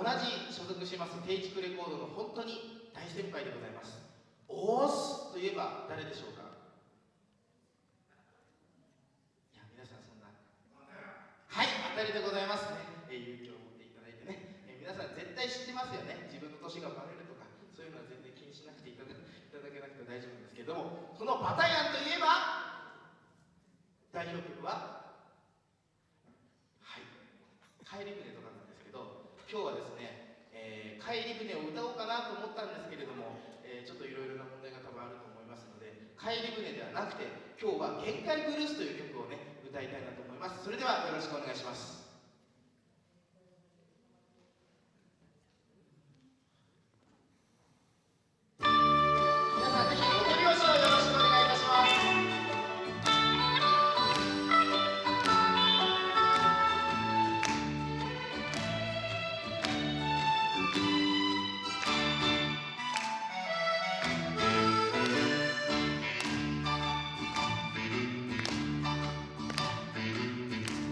同じ所属します定畜レコードの本当に大先輩でございます。オースといえば誰でしょうか？いや皆さんそんな。はい当たりでございますね、えー、勇気を持っていただいてね、えー、皆さん絶対知ってますよね。自分の年がバレるとかそういうのは全然気にしなくていただいただけなくて大丈夫ですけども。このパタヤンといえば代表曲ははい「帰り船」とかなんです今日はですね、えー、帰り船を歌おうかなと思ったんですけれども、えー、ちょっといろいろな問題が多分あると思いますので帰り船ではなくて今日は「限界ブルース」という曲をね歌いたいなと思います。それではよろしくお願いします。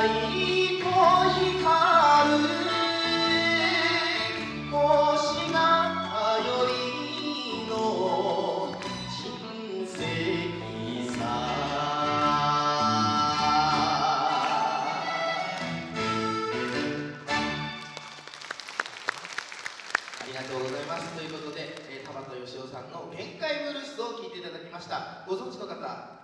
ありがとうございます。ということで、えー、田畑義夫さんの「限界ブルース」を聴いていただきました。ご存知の方